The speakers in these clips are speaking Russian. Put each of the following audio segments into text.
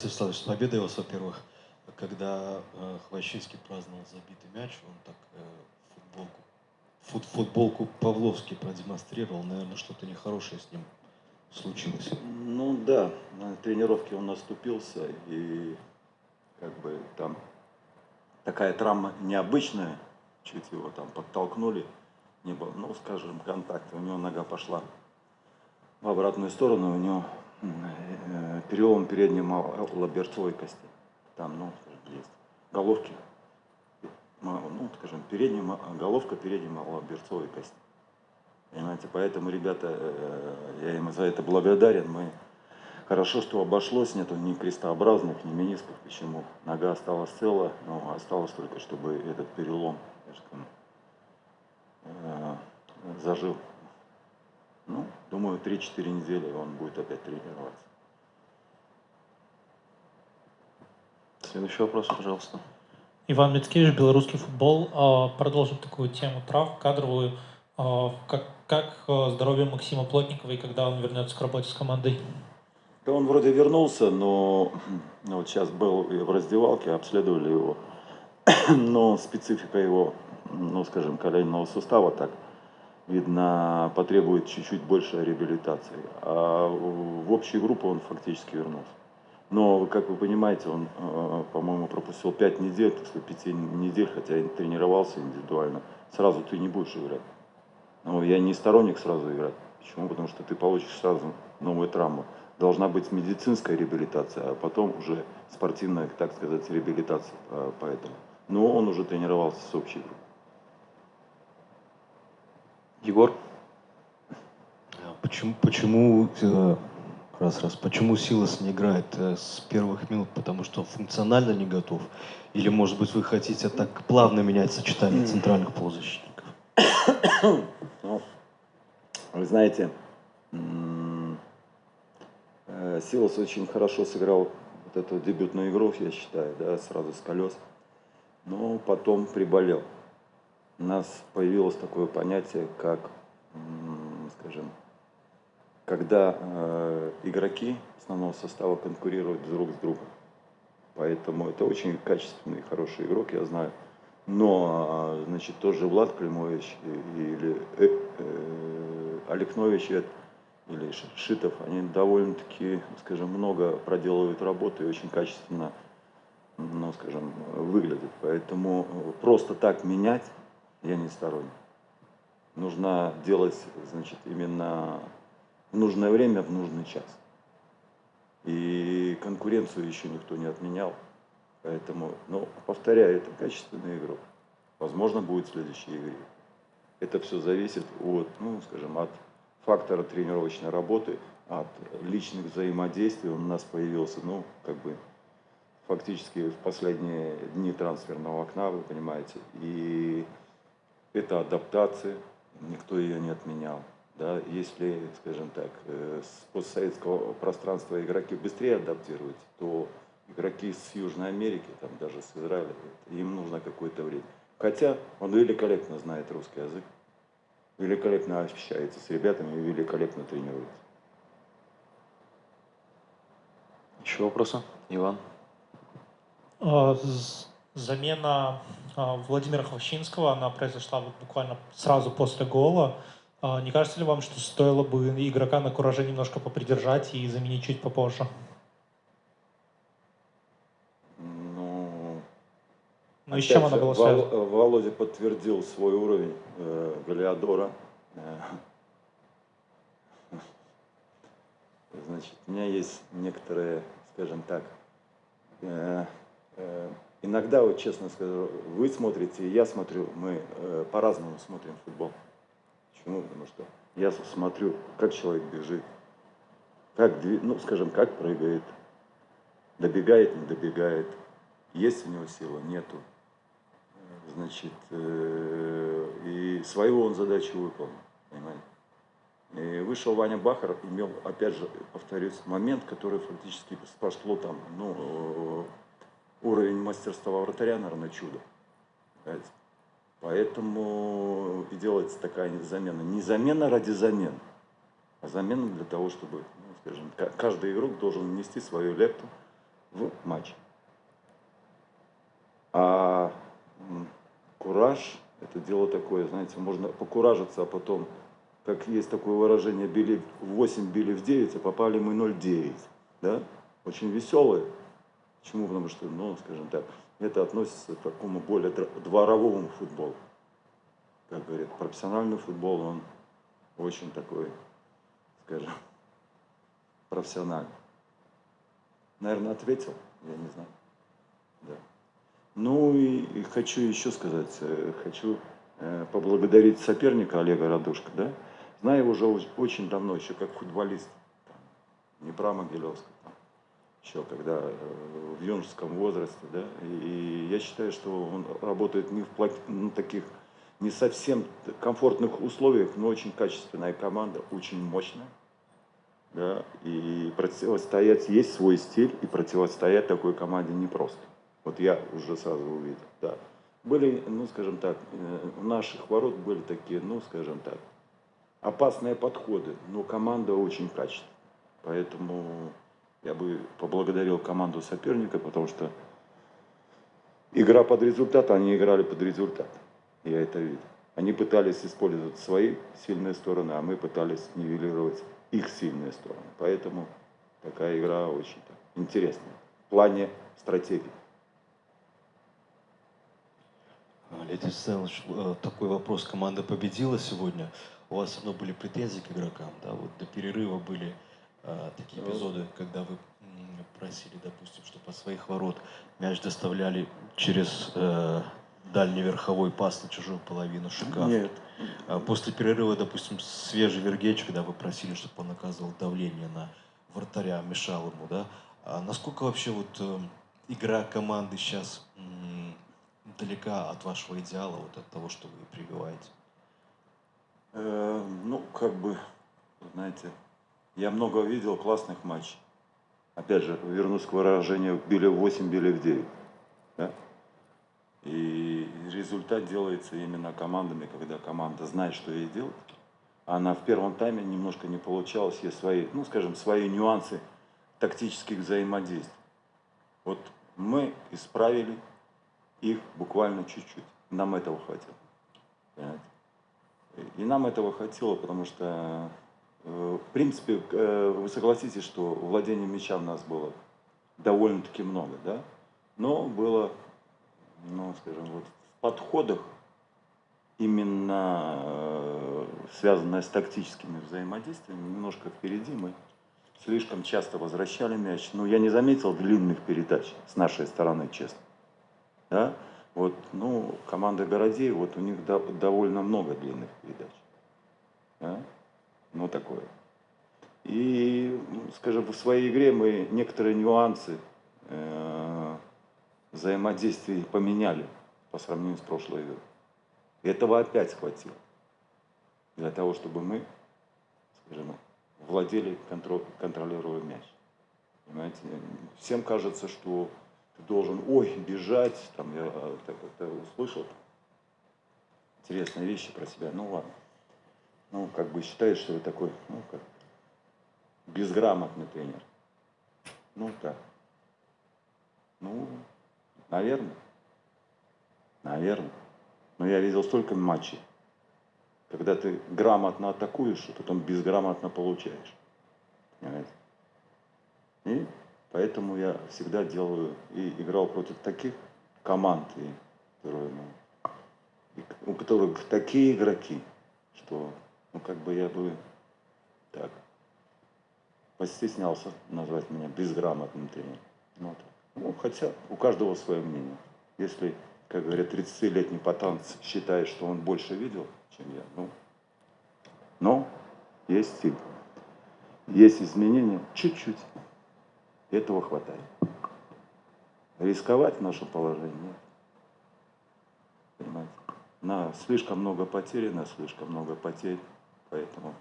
Станиславович, с победой вас, во-первых. Когда э, Хвощинский праздновал забитый мяч, он так э, футболку, фут, футболку Павловский продемонстрировал. Наверное, что-то нехорошее с ним случилось. Ну да, на тренировке он наступился, и как бы там такая травма необычная, чуть его там подтолкнули, не было, ну, скажем, контакта, у него нога пошла в обратную сторону, у него перелом передней лоберцовой кости. Там, ну, есть головки, ну, скажем, передняя, головка передней лоберцовой кости. Понимаете, поэтому, ребята, э, я им за это благодарен. Мы хорошо, что обошлось, нету ни крестообразных, ни менисков. Почему? Нога осталась цела, но осталось только, чтобы этот перелом, скажем, э, зажил. Ну, думаю, 3-4 недели он будет опять тренироваться. Следующий вопрос, пожалуйста. Иван Мицкевич, белорусский футбол. А, продолжим такую тему трав, кадровую. А, как, как а, здоровье Максима Плотникова и когда он вернется к работе с командой? Да он вроде вернулся, но ну, вот сейчас был в раздевалке, обследовали его. Но специфика его, ну скажем, коленного сустава так – видно, потребует чуть-чуть больше реабилитации. А в общую группу он фактически вернулся. Но, как вы понимаете, он, э, по-моему, пропустил 5 недель, так сказать, 5 недель, хотя и тренировался индивидуально. Сразу ты не будешь играть. Но я не сторонник сразу играть. Почему? Потому что ты получишь сразу новую травму. Должна быть медицинская реабилитация, а потом уже спортивная, так сказать, реабилитация. Э, поэтому. Но он уже тренировался с общей группой. Егор? Почему, почему э, раз, раз, почему Силас не играет э, с первых минут? Потому что он функционально не готов? Или, может быть, вы хотите так плавно менять сочетание центральных полузащитников? Ну, вы знаете, э, Силас очень хорошо сыграл вот эту дебютную игру, я считаю, да, сразу с колес. Но потом приболел у нас появилось такое понятие, как, скажем, когда э, игроки основного состава конкурируют друг с другом. Поэтому это очень качественный, хороший игрок, я знаю. Но, а, значит, тоже Влад Климович или э, э, Олег Нович или Шитов, они довольно-таки, скажем, много проделывают работы и очень качественно, ну, скажем, выглядят. Поэтому просто так менять я не сторонник. Нужно делать, значит, именно в нужное время, в нужный час. И конкуренцию еще никто не отменял. Поэтому, ну, повторяю, это качественный игрок. Возможно, будет в следующей игре. Это все зависит от, ну, скажем, от фактора тренировочной работы, от личных взаимодействий. Он у нас появился, ну, как бы, фактически в последние дни трансферного окна, вы понимаете. И это адаптация, никто ее не отменял. Да, если, скажем так, э, с постсоветского пространства игроки быстрее адаптируются, то игроки с Южной Америки, там даже с Израиля, им нужно какое-то время. Хотя он великолепно знает русский язык, великолепно общается с ребятами и великолепно тренируется. Еще вопросы? Иван? А, замена а, Владимира Хвощинского, она произошла вот буквально сразу после гола. А, не кажется ли вам, что стоило бы игрока на кураже немножко попридержать и заменить чуть попозже? Ну, ну и с чем она была связана? Володя подтвердил свой уровень э, Галиадора. Значит, у меня есть некоторые, скажем так, э, э, Иногда, вот честно скажу, вы смотрите, я смотрю, мы э, по-разному смотрим футбол. Почему? Потому что я смотрю, как человек бежит, как, ну, скажем, как прыгает, добегает, не добегает, есть у него сила, нету. Значит, э, и свою он задачу выполнил, понимаете? И вышел Ваня Бахар, имел, опять же, повторюсь, момент, который фактически спасло там, ну, уровень мастерства вратаря, наверное, чудо. Понимаете? Поэтому и делается такая замена. Не замена ради замены, а замена для того, чтобы, ну, скажем, каждый игрок должен внести свою лепту в матче. А кураж – это дело такое, знаете, можно покуражиться, а потом, как есть такое выражение, били в 8, били в 9, а попали мы 0,9. Да? Очень веселые. Почему? Потому что, ну, скажем так, это относится к такому более дворовому футболу. Как говорят, профессиональный футбол, он очень такой, скажем, профессиональный. Наверное, ответил, я не знаю. Да. Ну и, и хочу еще сказать, э, хочу э, поблагодарить соперника Олега Радушка, да. Знаю его уже оч- очень давно, еще как футболист, там, Днепра Могилевска, там, еще когда э, в юношеском возрасте, да. И, я считаю, что он работает не в ну, таких не совсем комфортных условиях, но очень качественная команда, очень мощная. Да, и противостоять, есть свой стиль, и противостоять такой команде непросто. Вот я уже сразу увидел, да. Были, ну, скажем так, э, у наших ворот были такие, ну, скажем так, опасные подходы, но команда очень качественная. Поэтому я бы поблагодарил команду соперника, потому что игра под результат, они играли под результат. Я это видел. Они пытались использовать свои сильные стороны, а мы пытались нивелировать их сильные стороны. Поэтому такая игра очень интересная в плане стратегии. Леонид Александрович, э, такой вопрос. Команда победила сегодня. У вас все равно были претензии к игрокам, да? Вот до перерыва были э, такие эпизоды, когда вы просили, допустим, чтобы от своих ворот мяч доставляли через э, дальний верховой пас на чужую половину шикарно. Нет, А После перерыва, допустим, свежий Вергеч, когда вы просили, чтобы он оказывал давление на вратаря, мешал ему, да? А насколько вообще вот э, игра команды сейчас м, далека от вашего идеала, вот от того, что вы прививаете? Э, ну, как бы, знаете, я много видел классных матчей. Опять же, вернусь к выражению, били в 8, били в 9. Да? И результат делается именно командами, когда команда знает, что ей делать. Она в первом тайме немножко не получалась, есть свои, ну, скажем, свои нюансы тактических взаимодействий. Вот мы исправили их буквально чуть-чуть. Нам этого хватило. Понимаете? И нам этого хватило, потому что, в принципе, э, вы согласитесь, что владение мяча у нас было довольно-таки много, да? Но было, ну, скажем, вот в подходах, именно э, связанное с тактическими взаимодействиями, немножко впереди мы слишком часто возвращали мяч. Ну, я не заметил длинных передач с нашей стороны, честно. Да? Вот, ну, команда Городей, вот у них до- довольно много длинных передач. Да? Такое. И, скажем, в своей игре мы некоторые нюансы э, взаимодействий поменяли по сравнению с прошлой игрой. Этого опять хватило для того, чтобы мы, скажем, владели, контро- контролировали мяч. Понимаете? Всем кажется, что ты должен, ой, бежать, там я э, так это услышал интересные вещи про себя. Ну ладно. Ну, как бы считаешь, что вы такой, ну, как безграмотный тренер. Ну, так. Ну, наверное. Наверное. Но я видел столько матчей, когда ты грамотно атакуешь, а потом безграмотно получаешь. Понимаете? И поэтому я всегда делаю и играл против таких команд, и, ну, и у которых такие игроки, что, ну, как бы я бы так постеснялся назвать меня безграмотным тренером. Ну, так. Ну, хотя у каждого свое мнение. Если, как говорят, 30-летний пацан считает, что он больше видел, чем я, ну, но есть стиль. Есть изменения чуть-чуть. Этого хватает. Рисковать в нашем положении. Понимаете? На слишком много потерь, на слишком много потерь. Поэтому.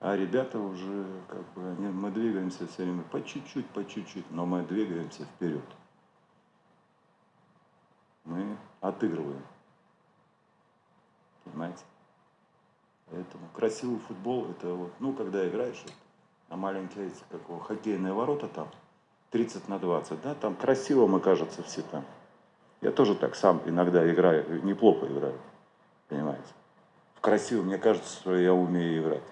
А ребята уже, как бы, они, мы двигаемся все время по чуть-чуть, по чуть-чуть, но мы двигаемся вперед. Мы отыгрываем. Понимаете? Поэтому красивый футбол, это вот, ну, когда играешь, вот, а маленькие эти, как его, хоккейные ворота там, 30 на 20, да, там красиво мы, кажется, все там. Я тоже так сам иногда играю, неплохо играю, понимаете. Красиво, мне кажется, что я умею играть.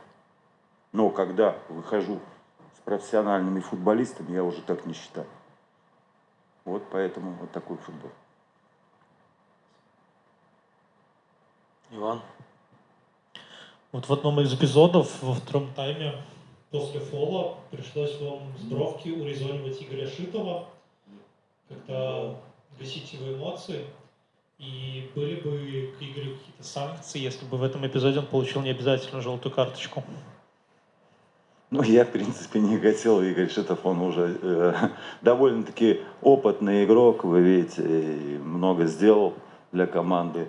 Но когда выхожу с профессиональными футболистами, я уже так не считаю. Вот поэтому вот такой футбол. Иван? Вот в одном из эпизодов во втором тайме после фола пришлось вам с бровки урезонивать Игоря Шитова, как-то гасить его эмоции. И были бы к Игорю какие-то санкции, если бы в этом эпизоде он получил необязательно желтую карточку? Ну, я, в принципе, не хотел. Игорь Шитов, он уже э, довольно-таки опытный игрок, вы видите, много сделал для команды.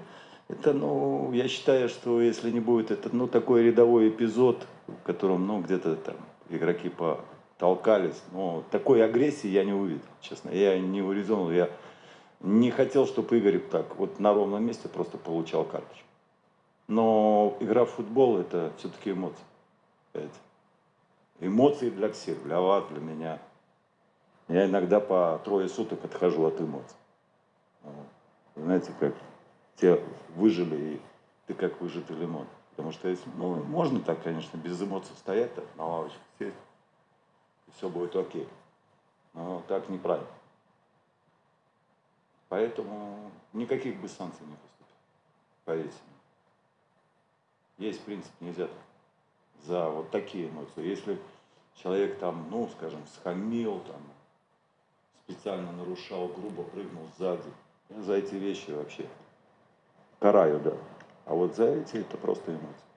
Это, ну, я считаю, что если не будет, это, ну, такой рядовой эпизод, в котором, ну, где-то там игроки потолкались, но такой агрессии я не увидел, честно. Я не урезонил, я не хотел, чтобы Игорь так вот на ровном месте просто получал карточку. Но игра в футбол это все-таки эмоции. Эмоции для всех, для вас, для меня. Я иногда по трое суток отхожу от эмоций. Знаете, как те выжили, и ты как выжатый лимон. Потому что если, ну, можно так, конечно, без эмоций стоять на лавочке сесть, и все будет окей. Но так неправильно. Поэтому никаких бы санкций не поступит. Поверьте мне. Есть принцип, нельзя за вот такие эмоции. Если человек там, ну, скажем, схамил, там, специально нарушал, грубо прыгнул сзади, за эти вещи вообще караю, да. А вот за эти это просто эмоции.